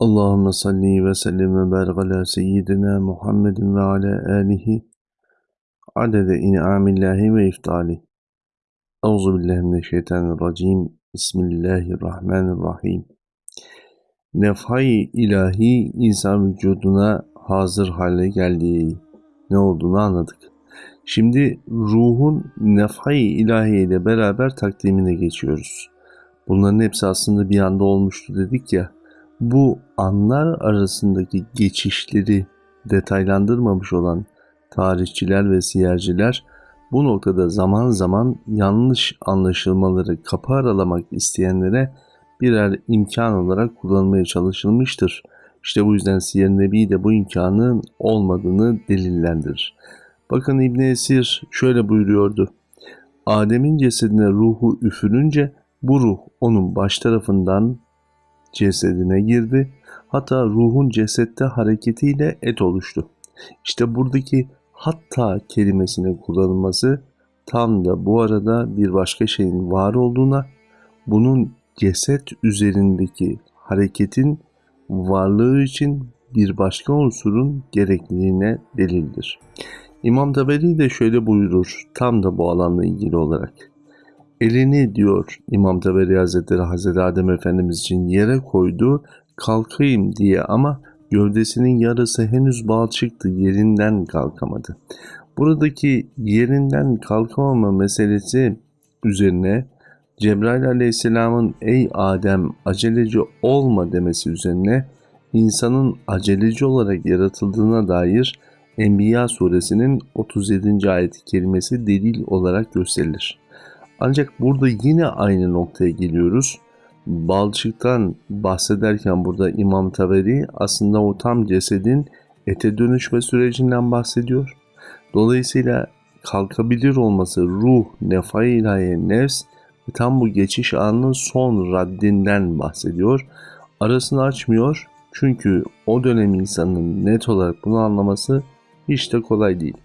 Allahümme salli ve sellim ve barik ala seyyidina Muhammedin ve ala alihi adede in'amillahi ve iftali. Euzu billahi mineşşeytanirracim. Bismillahirrahmanirrahim. Nefhay ilahi insan vücuduna hazır hale geldiği ne olduğunu anladık. Şimdi ruhun nefhay ilahi ile beraber takdimine geçiyoruz. Bunların hepsi aslında bir anda olmuştu dedik ya bu anlar arasındaki geçişleri detaylandırmamış olan tarihçiler ve siyerciler bu noktada zaman zaman yanlış anlaşılmaları kapı aralamak isteyenlere birer imkan olarak kullanmaya çalışılmıştır. İşte bu yüzden Siyer Nebi de bu imkanın olmadığını delillendirir. Bakın İbn Esir şöyle buyuruyordu. Adem'in cesedine ruhu üfürünce bu ruh onun baş tarafından cesedine girdi. Hatta ruhun cesette hareketiyle et oluştu. İşte buradaki hatta kelimesinin kullanılması tam da bu arada bir başka şeyin var olduğuna, bunun ceset üzerindeki hareketin varlığı için bir başka unsurun gerekliliğine delildir. İmam Taberi de şöyle buyurur tam da bu alanla ilgili olarak. Elini diyor İmam Taberi Hazretleri Hazreti Adem Efendimiz için yere koydu kalkayım diye ama gövdesinin yarısı henüz balçıktı yerinden kalkamadı. Buradaki yerinden kalkamama meselesi üzerine Cebrail aleyhisselamın ey Adem aceleci olma demesi üzerine insanın aceleci olarak yaratıldığına dair Enbiya suresinin 37. ayet-i kerimesi delil olarak gösterilir. Ancak burada yine aynı noktaya geliyoruz. Balçıktan bahsederken burada İmam Taberi aslında o tam cesedin ete dönüşme sürecinden bahsediyor. Dolayısıyla kalkabilir olması ruh, nefa ilahi, nefs ve tam bu geçiş anının son raddinden bahsediyor. Arasını açmıyor çünkü o dönem insanın net olarak bunu anlaması hiç de kolay değil.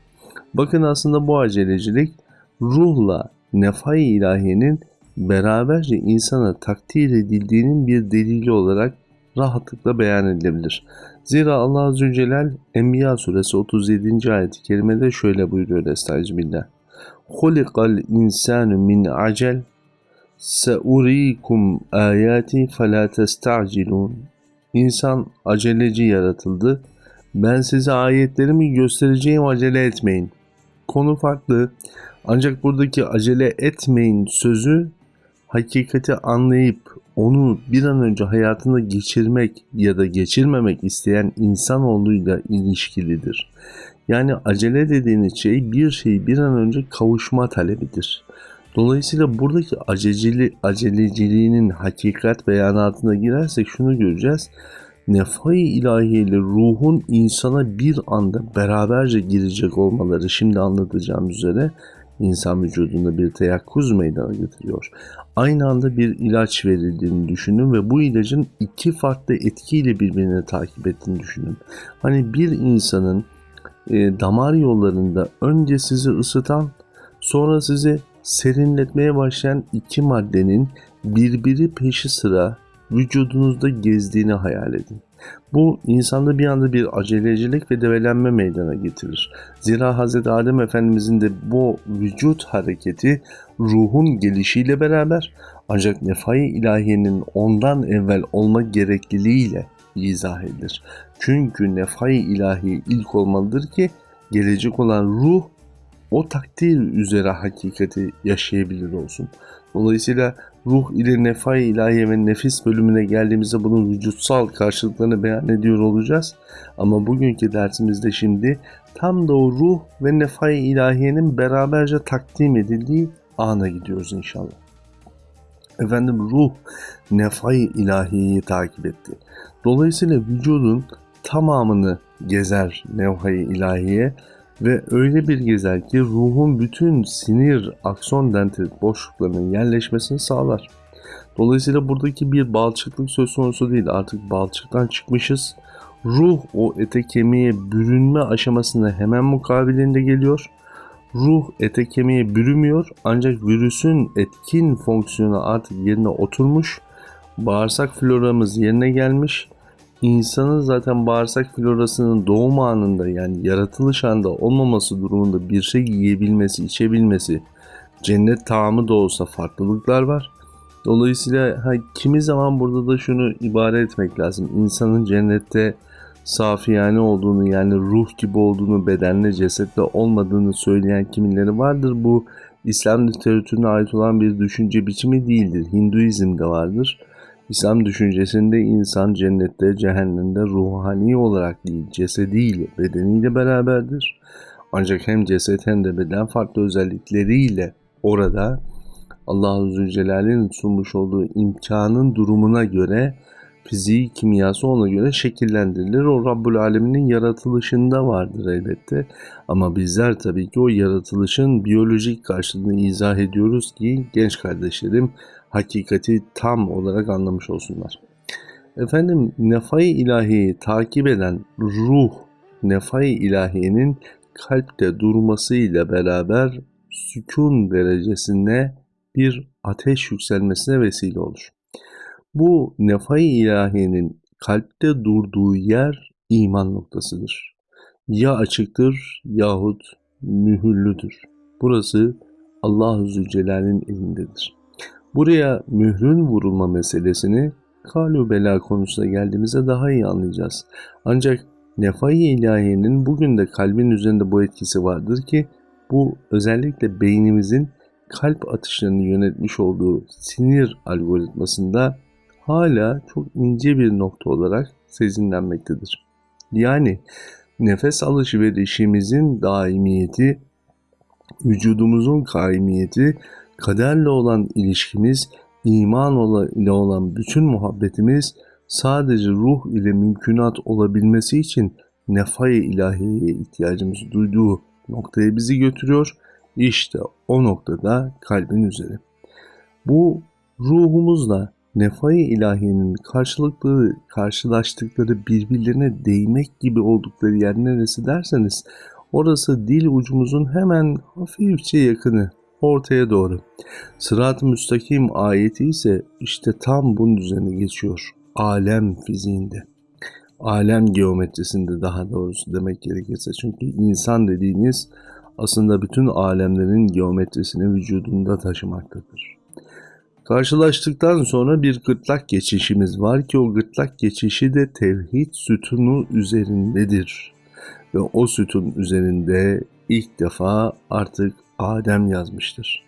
Bakın aslında bu acelecilik ruhla nefai ilahiyenin beraberce insana takdir edildiğinin bir delili olarak rahatlıkla beyan edilebilir. Zira Allah Azze Celal Enbiya suresi 37. ayet-i kerimede şöyle buyuruyor Estağfirullah. Hulikal insanu min acel seurikum ayati fela testacilun. İnsan aceleci yaratıldı. Ben size ayetlerimi göstereceğim acele etmeyin. Konu farklı. Ancak buradaki acele etmeyin sözü hakikati anlayıp onu bir an önce hayatında geçirmek ya da geçirmemek isteyen insanoğluyla ilişkilidir. Yani acele dediğiniz şey bir şeyi bir an önce kavuşma talebidir. Dolayısıyla buradaki acecili, aceleciliğinin hakikat beyanatına girersek şunu göreceğiz. Nefai ilahi ile ruhun insana bir anda beraberce girecek olmaları şimdi anlatacağım üzere insan vücudunda bir teyakkuz meydana getiriyor. Aynı anda bir ilaç verildiğini düşünün ve bu ilacın iki farklı etkiyle birbirini takip ettiğini düşünün. Hani bir insanın e, damar yollarında önce sizi ısıtan sonra sizi serinletmeye başlayan iki maddenin birbiri peşi sıra vücudunuzda gezdiğini hayal edin. Bu insanda bir anda bir acelecilik ve develenme meydana getirir. Zira Hz. Adem Efendimizin de bu vücut hareketi ruhun gelişiyle beraber ancak nefai ilahiyenin ondan evvel olma gerekliliğiyle izah edilir. Çünkü nefai ilahi ilk olmalıdır ki gelecek olan ruh o takdir üzere hakikati yaşayabilir olsun. Dolayısıyla ruh ile nefa ilahiye ve nefis bölümüne geldiğimizde bunun vücutsal karşılıklarını beyan ediyor olacağız. Ama bugünkü dersimizde şimdi tam da o ruh ve nefa ilahiyenin beraberce takdim edildiği ana gidiyoruz inşallah. Efendim ruh nefai ilahiyeyi takip etti. Dolayısıyla vücudun tamamını gezer nevhai ilahiye ve öyle bir gezer ki ruhun bütün sinir, akson dendrit boşluklarının yerleşmesini sağlar. Dolayısıyla buradaki bir balçıklık söz konusu değil. Artık balçıktan çıkmışız. Ruh o ete kemiğe bürünme aşamasına hemen mukabilinde geliyor. Ruh ete kemiğe bürümüyor ancak virüsün etkin fonksiyonu artık yerine oturmuş. Bağırsak floramız yerine gelmiş insanın zaten bağırsak florasının doğum anında yani yaratılış anda olmaması durumunda bir şey yiyebilmesi, içebilmesi, cennet taamı da olsa farklılıklar var. Dolayısıyla ha, kimi zaman burada da şunu ibare etmek lazım. İnsanın cennette safiyane olduğunu yani ruh gibi olduğunu bedenle cesetle olmadığını söyleyen kimileri vardır. Bu İslam literatürüne ait olan bir düşünce biçimi değildir. Hinduizm'de vardır. İslam düşüncesinde insan cennette, cehennemde ruhani olarak değil, cesediyle, bedeniyle beraberdir. Ancak hem ceset hem de beden farklı özellikleriyle orada Allah-u Zülcelal'in sunmuş olduğu imkanın durumuna göre fiziği, kimyası ona göre şekillendirilir. O Rabbul Alemin'in yaratılışında vardır elbette. Ama bizler tabii ki o yaratılışın biyolojik karşılığını izah ediyoruz ki genç kardeşlerim hakikati tam olarak anlamış olsunlar. Efendim nefai ilahiyi takip eden ruh nefai ilahiyenin kalpte durmasıyla beraber sükun derecesinde bir ateş yükselmesine vesile olur. Bu nefai ilahiyenin kalpte durduğu yer iman noktasıdır. Ya açıktır yahut mühürlüdür. Burası Allah-u Zülcelal'in elindedir. Buraya mührün vurulma meselesini kalu bela konusuna geldiğimizde daha iyi anlayacağız. Ancak nefai ilahiyenin bugün de kalbin üzerinde bu etkisi vardır ki bu özellikle beynimizin kalp atışlarını yönetmiş olduğu sinir algoritmasında hala çok ince bir nokta olarak sezinlenmektedir. Yani nefes alışverişimizin daimiyeti, vücudumuzun kaimiyeti, kaderle olan ilişkimiz, iman ile olan bütün muhabbetimiz sadece ruh ile mümkünat olabilmesi için nefay ilahiyeye ihtiyacımız duyduğu noktaya bizi götürüyor. İşte o noktada kalbin üzeri. Bu ruhumuzla nefai ilahiyenin karşılıklı karşılaştıkları birbirlerine değmek gibi oldukları yer neresi derseniz orası dil ucumuzun hemen hafifçe yakını ortaya doğru. Sırat-ı müstakim ayeti ise işte tam bunun üzerine geçiyor. Alem fiziğinde. Alem geometrisinde daha doğrusu demek gerekirse. Çünkü insan dediğiniz aslında bütün alemlerin geometrisini vücudunda taşımaktadır. Karşılaştıktan sonra bir gırtlak geçişimiz var ki o gırtlak geçişi de tevhid sütunu üzerindedir. Ve o sütun üzerinde ilk defa artık Adem yazmıştır.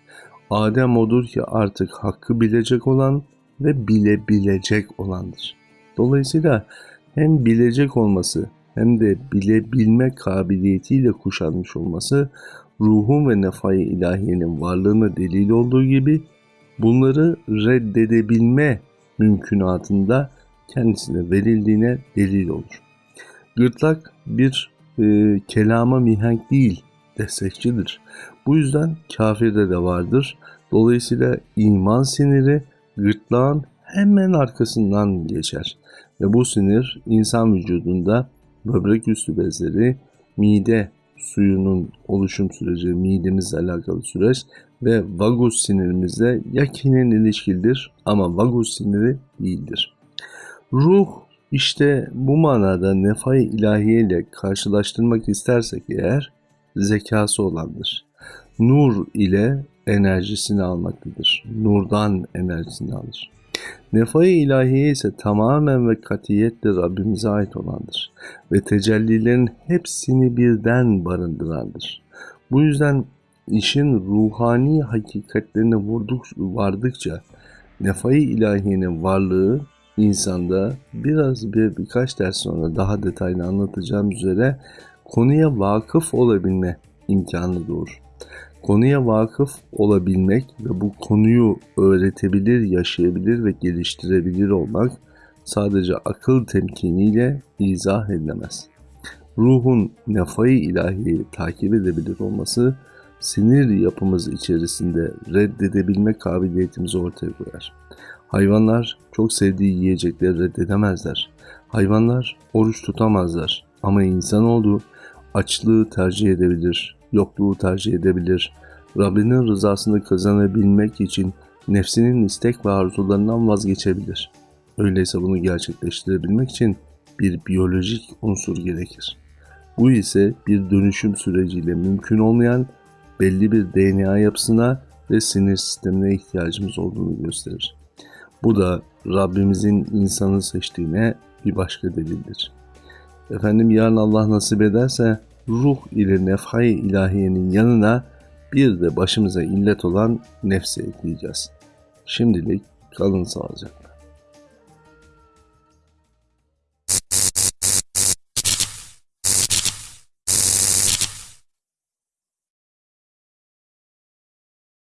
Adem odur ki artık hakkı bilecek olan ve bilebilecek olandır. Dolayısıyla hem bilecek olması hem de bilebilme kabiliyetiyle kuşanmış olması ruhun ve nefai ilahiyenin varlığına delil olduğu gibi bunları reddedebilme mümkünatında kendisine verildiğine delil olur. Gırtlak bir e, kelama mihenk değil, destekçidir. Bu yüzden kafirde de vardır. Dolayısıyla iman siniri gırtlağın hemen arkasından geçer. Ve bu sinir insan vücudunda böbrek üstü bezleri, mide suyunun oluşum süreci, midemizle alakalı süreç ve vagus sinirimizle yakinen ilişkilidir ama vagus siniri değildir. Ruh işte bu manada nefai ilahiye ile karşılaştırmak istersek eğer zekası olandır. Nur ile enerjisini almaktadır. Nurdan enerjisini alır. Nefai ilahiye ise tamamen ve katiyetle Rabbimize ait olandır ve tecellilerin hepsini birden barındırandır. Bu yüzden işin ruhani hakikatlerine vurduk, vardıkça nefai ilahiyenin varlığı insanda biraz bir birkaç ders sonra daha detaylı anlatacağım üzere konuya vakıf olabilme imkanı doğur. Konuya vakıf olabilmek ve bu konuyu öğretebilir, yaşayabilir ve geliştirebilir olmak sadece akıl temkiniyle izah edilemez. Ruhun nefai ilahiyi takip edebilir olması sinir yapımız içerisinde reddedebilme kabiliyetimizi ortaya koyar. Hayvanlar çok sevdiği yiyecekleri reddedemezler. Hayvanlar oruç tutamazlar ama insanoğlu açlığı tercih edebilir, yokluğu tercih edebilir. Rabbinin rızasını kazanabilmek için nefsinin istek ve arzularından vazgeçebilir. Öyleyse bunu gerçekleştirebilmek için bir biyolojik unsur gerekir. Bu ise bir dönüşüm süreciyle mümkün olmayan belli bir DNA yapısına ve sinir sistemine ihtiyacımız olduğunu gösterir. Bu da Rabbimizin insanı seçtiğine bir başka delildir. Efendim yarın Allah nasip ederse ruh ile nefhay ilahiyenin yanına bir de başımıza illet olan nefsi ekleyeceğiz. Şimdilik kalın sağlıcakla.